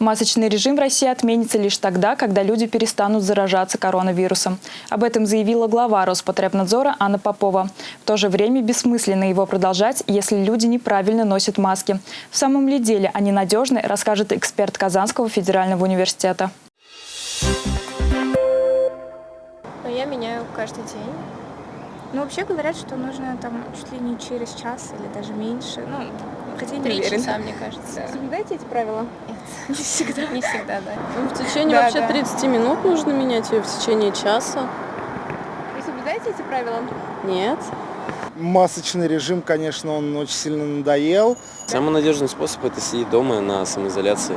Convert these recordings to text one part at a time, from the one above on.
Масочный режим в России отменится лишь тогда, когда люди перестанут заражаться коронавирусом. Об этом заявила глава Роспотребнадзора Анна Попова. В то же время бессмысленно его продолжать, если люди неправильно носят маски. В самом ли деле они надежны, расскажет эксперт Казанского федерального университета. Но я меняю каждый день. Ну, вообще говорят, что нужно там чуть ли не через час или даже меньше. Ну, хотя не Три часа, мне кажется. Соблюдаете эти правила? Нет, Не всегда. не всегда, да. Ну, в течение Да, вообще да. 30 минут нужно менять ее в течение часа. Вы соблюдаете эти правила? Нет. Масочный режим, конечно, он очень сильно надоел. Самый надежный способ – это сидеть дома на самоизоляции.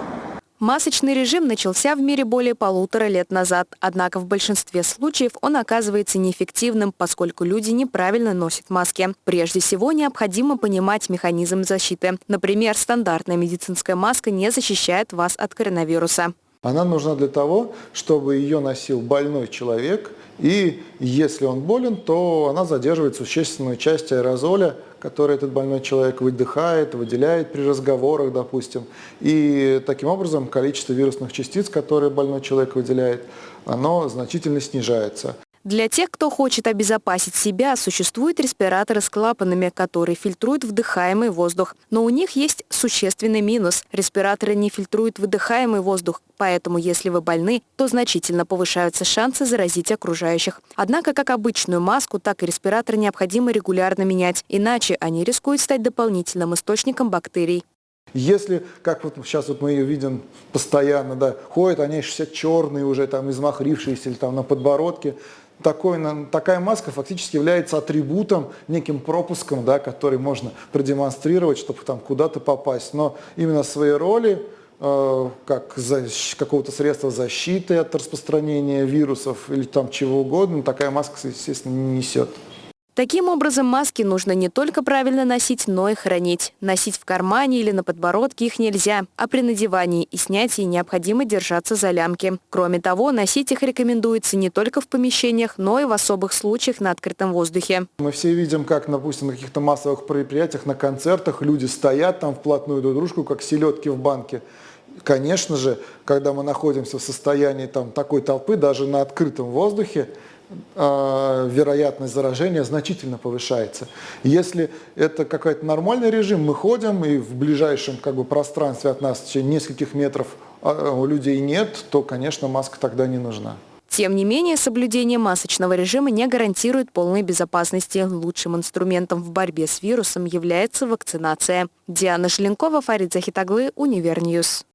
Масочный режим начался в мире более полутора лет назад, однако в большинстве случаев он оказывается неэффективным, поскольку люди неправильно носят маски. Прежде всего, необходимо понимать механизм защиты. Например, стандартная медицинская маска не защищает вас от коронавируса. Она нужна для того, чтобы ее носил больной человек, и если он болен, то она задерживает существенную часть аэрозоля, который этот больной человек выдыхает, выделяет при разговорах, допустим. И таким образом количество вирусных частиц, которые больной человек выделяет, оно значительно снижается. Для тех, кто хочет обезопасить себя, существуют респираторы с клапанами, которые фильтруют вдыхаемый воздух. Но у них есть существенный минус. Респираторы не фильтруют выдыхаемый воздух, поэтому если вы больны, то значительно повышаются шансы заразить окружающих. Однако как обычную маску, так и респиратор необходимо регулярно менять, иначе они рискуют стать дополнительным источником бактерий. Если, как вот сейчас вот мы ее видим постоянно, да, ходят они все черные уже, там, измахрившиеся или там на подбородке, такой, такая маска фактически является атрибутом, неким пропуском, да, который можно продемонстрировать, чтобы там куда-то попасть. Но именно своей роли, э, как какого-то средства защиты от распространения вирусов или там чего угодно, такая маска, естественно, не несет. Таким образом, маски нужно не только правильно носить, но и хранить. Носить в кармане или на подбородке их нельзя, а при надевании и снятии необходимо держаться за лямки. Кроме того, носить их рекомендуется не только в помещениях, но и в особых случаях на открытом воздухе. Мы все видим, как, допустим, на каких-то массовых мероприятиях, на концертах люди стоят там вплотную друг к дружку, как селедки в банке. Конечно же, когда мы находимся в состоянии там, такой толпы, даже на открытом воздухе, вероятность заражения значительно повышается. Если это какой-то нормальный режим, мы ходим и в ближайшем как бы, пространстве от нас в течение нескольких метров а, у людей нет, то, конечно, маска тогда не нужна. Тем не менее, соблюдение масочного режима не гарантирует полной безопасности. Лучшим инструментом в борьбе с вирусом является вакцинация. Диана Желенкова, Фарид Захитаглы, Univer News.